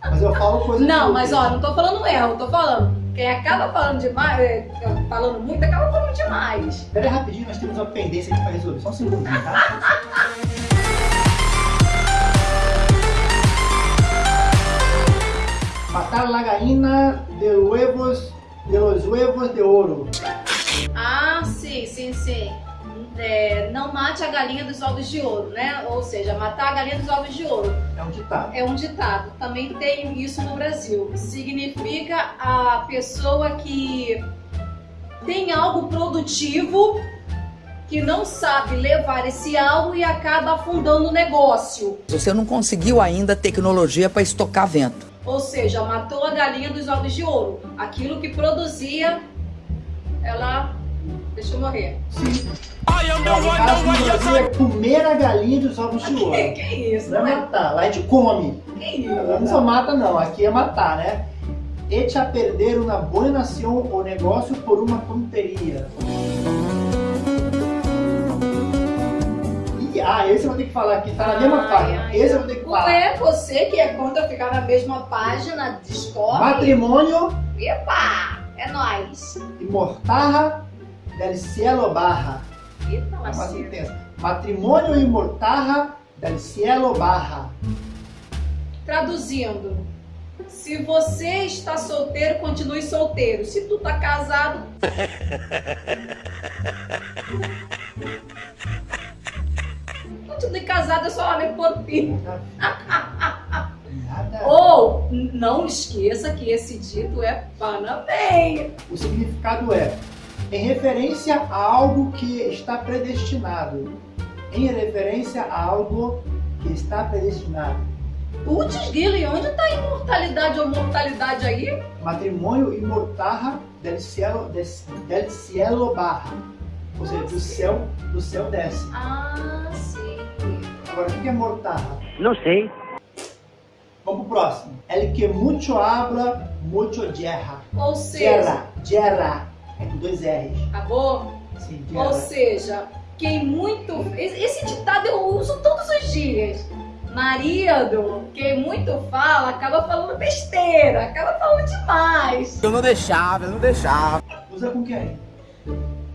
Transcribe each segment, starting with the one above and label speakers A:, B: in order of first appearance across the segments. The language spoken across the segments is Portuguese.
A: Mas eu falo coisa
B: Não, mas ó, não tô falando erro, tô falando. Quem acaba falando demais, é, falando muito, acaba falando demais.
A: Pera aí rapidinho, nós temos uma pendência aqui pra resolver. Só um segundinho, tá? Matar la gallina de huevos, de los huevos de ouro.
B: Ah, sim, sim, sim. É, não mate a galinha dos ovos de ouro, né? Ou seja, matar a galinha dos ovos de ouro.
A: É um ditado.
B: É um ditado. Também tem isso no Brasil. Significa a pessoa que tem algo produtivo que não sabe levar esse algo e acaba afundando o negócio.
C: Você não conseguiu ainda tecnologia para estocar vento.
B: Ou seja, matou a galinha dos ovos de ouro. Aquilo que produzia, ela deixou morrer.
A: Sim. No caso no Brasil é comer a galinha dos ovos de ouro.
B: Que, que isso,
A: Não
B: não
A: é
B: é?
A: matar, lá a gente come.
B: Que isso?
A: Não só mata não, aqui é matar, né? Echa a perder uma boa nação ou negócio por uma tonteria. Ih, ah, esse eu vou ter que falar aqui, tá na mesma
B: Ai,
A: página.
B: ai,
A: Esse eu vou ter que falar.
B: Ué, você que é contra ficar na mesma página, descobre.
A: Matrimônio
B: Epa! É nóis.
A: e mortarra del cielo barra.
B: Eita,
A: É
B: lasqueira.
A: sentença. Matrimônio e mortarra del cielo barra.
B: Traduzindo, se você está solteiro, continue solteiro. Se tu tá casado, continue casado, é só homem por.
A: Nada.
B: Ou, não esqueça que esse dito é parabéns.
A: O significado é em referência a algo que está predestinado. Em referência a algo que está predestinado.
B: Putz, Guilherme, onde tá a imortalidade ou mortalidade aí?
A: Matrimônio e mortarra del cielo, des- del cielo barra. Ou seja, do céu, do céu desce.
B: Ah, sim.
A: Agora, o que é mortarra?
C: Não sei.
A: Vamos pro próximo. El que mucho habla, mucho yerra.
B: Ou seja,
A: Yerra, yerra. É com dois R's.
B: acabou?
A: Sim,
B: Ou
A: yerra.
B: seja, quem muito. Esse ditado eu uso todos os dias. Marido, quem muito fala, acaba falando besteira, acaba falando demais.
C: Eu não deixava, eu não deixava.
A: Usa com quem?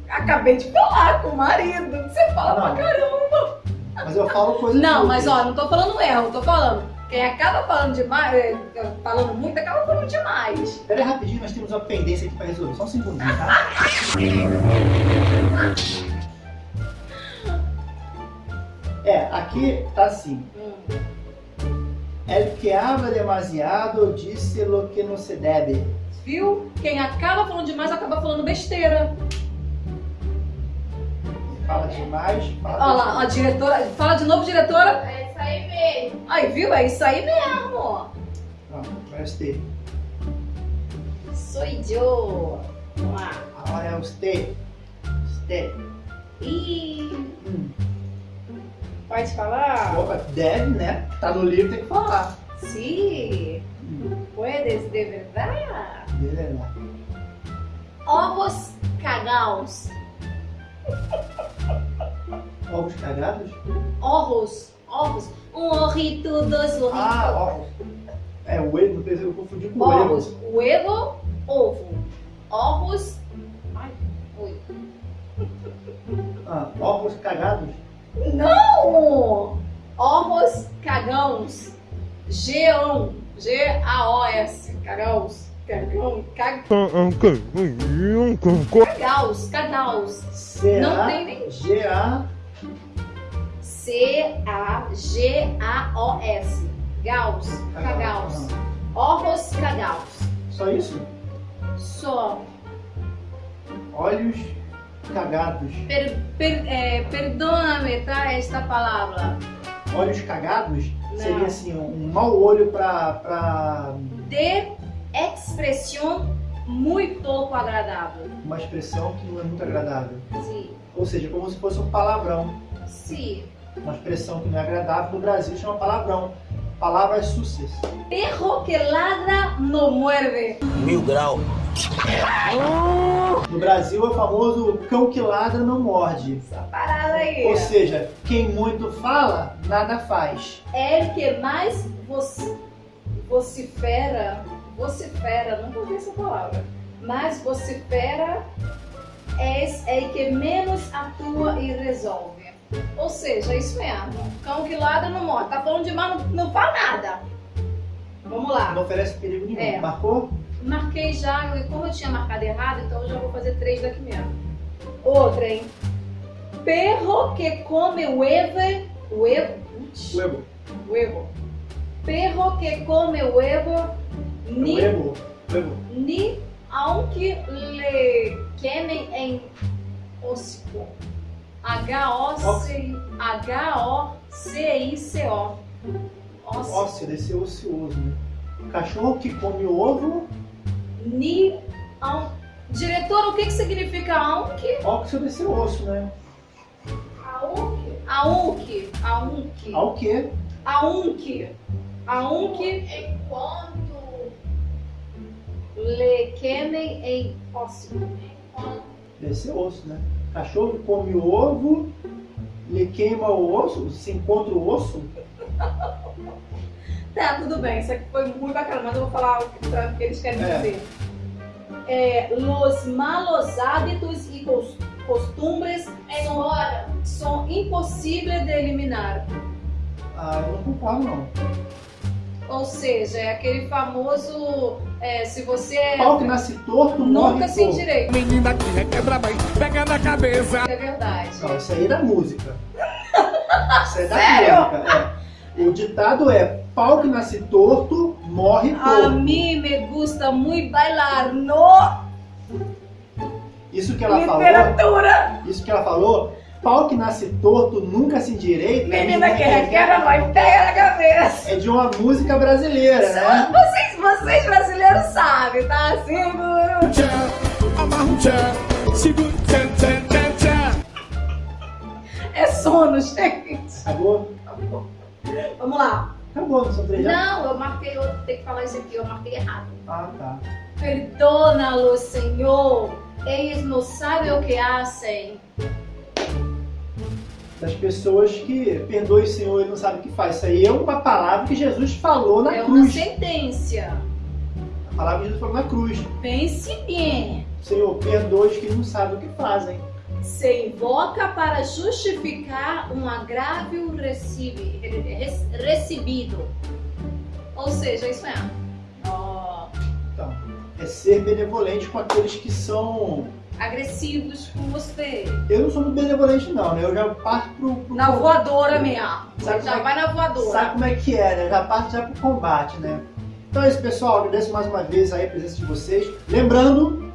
B: Acabei de falar com o marido. Você fala
A: Não.
B: pra caramba.
A: Mas eu falo coisa
B: Não, mas ó, não tô falando erro, tô falando. Quem acaba falando demais, é, falando muito, acaba falando demais.
A: Pera aí rapidinho, nós temos uma pendência aqui pra resolver. Só um segundinho, tá? É, aqui tá assim.
B: Hum.
A: El que habla demasiado disse lo que não se deve.
B: Viu? Quem acaba falando demais acaba falando besteira.
A: Fala demais, fala
B: Olha lá, a diretora. Fala de novo, diretora.
D: É isso aí mesmo.
B: Aí, viu? É isso aí mesmo.
A: Pronto, preste.
B: Sou eu. Vamos lá.
A: Agora é você. Você.
B: Ih,
A: Hum.
B: pode falar?
A: Opa, Deve, né? Tá no livro, tem que falar.
B: Sim.
A: Hum.
B: Puedes de verdade.
A: Beleza.
B: Ovos cagaos.
A: Ovos cagados?
B: Ovos. Ovos. Um orrito, dois orritos.
A: Ah, ovos. É, o ovo, eu confundi com o
B: Ovos.
A: ovo.
B: Huevo, ovo. Ovos. Ai, oi.
A: Ah, ovos cagados?
B: Não! Ovos cagãos. Geão. G-A-O-S. Cagãos. Cagão. Cag... Cagaus. Cagaus. Não tem nem-
A: C-A-G-A.
B: C-A-G-A-O-S. Gaus. Cagaus. Ovos cagaus.
A: Só isso?
B: Só.
A: Olhos cagados.
B: Per, per, é, perdona-me, tá? Esta palavra.
A: Olhos cagados
B: Não.
A: seria assim, um mau olho pra. pra
B: De expressão muito pouco agradável.
A: uma expressão que não é muito agradável.
B: Sim.
A: Ou seja, como se fosse um palavrão.
B: Sim.
A: Uma expressão que não é agradável no Brasil chama palavrão. Palavras sucias.
B: Perro que ladra no muerde.
C: Mil grau.
A: No Brasil é o famoso cão que ladra não morde.
B: Essa parada aí.
A: Ou seja, quem muito fala, nada faz.
B: É o que mais você, vocifera, vocifera, nunca ouvi essa palavra, mas vocifera é, é que menos atua e resolve. Ou seja, é isso mesmo. Cão que ladra não morre. Tá falando demais, não, não fala nada. Vamos lá.
A: Não oferece perigo nenhum.
B: É.
A: Marcou?
B: Marquei já, e como eu tinha marcado errado, então eu já vou fazer três daqui mesmo. Outra, hein? Perro que come huevo. Huevo?
A: Huevo.
B: Huevo. Perro que come huevo. Ni,
A: Huevo. Huevo.
B: ni aunque le quemem em hocico. H-O-C- H-O-C-I-C-O.
A: Ósseo, desse ocioso, né? Cachorro que come ovo,
B: Ni. Aun... Diretor, o que, que significa aunque?
A: óxido desse osso, né?
B: Aunque. Aunque. Aunque.
A: Ao que?
B: Aunque. Aunque
D: Enquanto,
B: le quemem em hocico.
D: enquanto
A: Desse osso, né? Cachorro come ovo, lhe queima o osso, se encontra o osso.
B: Tá, tudo bem. Isso aqui foi muito bacana, mas eu vou falar o que, o eles querem
A: É.
B: dizer. É, los malos hábitos e cos- costumbres são, são impossíveis de eliminar.
A: Ah, eu não concordo, não.
B: Ou seja, é aquele famoso. é, se você
A: Pau que nasce torto, morre
B: nunca se endireita.
E: Menina que requebra bem, pega na cabeça.
B: É verdade.
A: Não, isso aí é da música. Isso é da
B: Sério?
A: música, é. O ditado é, pau que nasce torto, morre
B: A
A: torto.
B: mim me gusta muito bailar no
A: Isso que ela falou,
B: literatura.
A: isso que ela falou, pau que nasce torto, nunca se endireita.
B: Menina que requer, nós pega na cabeça.
A: É de uma música brasileira, né?
B: Vocês, vocês brasileiros sabem, tá? Seguro.
E: Amarra segura o tchá, tchá, tchá, tchá.
B: É sono, gente.
A: Acabou?
B: Vamos lá.
A: Acabou, não são três?
B: Não, eu marquei outro, tem que falar isso aqui, eu marquei errado.
A: Ah, tá.
B: Perdona-los, Senhor. Eles não sabem o que fazem.
A: Das pessoas que perdoe o Senhor e não sabe o que faz. Isso aí é uma palavra que Jesus falou na
B: É uma
A: cruz.
B: sentença.
A: A palavra que Jesus falou na cruz.
B: Pense bem.
A: Senhor, perdoe os que não sabem o que fazem.
B: Se invoca para justificar um agravio recebi- re- recebido. Ou seja, isso é.
A: É ser benevolente com aqueles que são.
B: agressivos com você.
A: Eu não sou muito benevolente, não, né? Eu já parto pro. pro
B: Na voadora mesmo.
A: Sabe
B: já
A: é-
B: vai na voadora.
A: Sabe como é que é, né? Já parto já pro combate, né? Então é isso, pessoal. Agradeço mais uma vez aí a presença de vocês. Lembrando,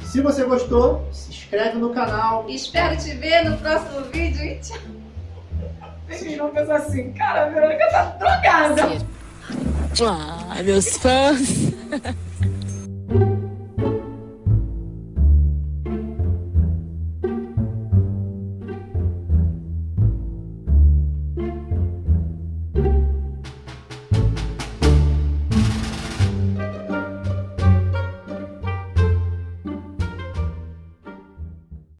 A: se você gostou, se inscreve no canal.
B: Espero te ver no próximo vídeo e tchau. Tem Lucas assim, cara, a Verônica tá drogada.
F: Ah, meus fãs.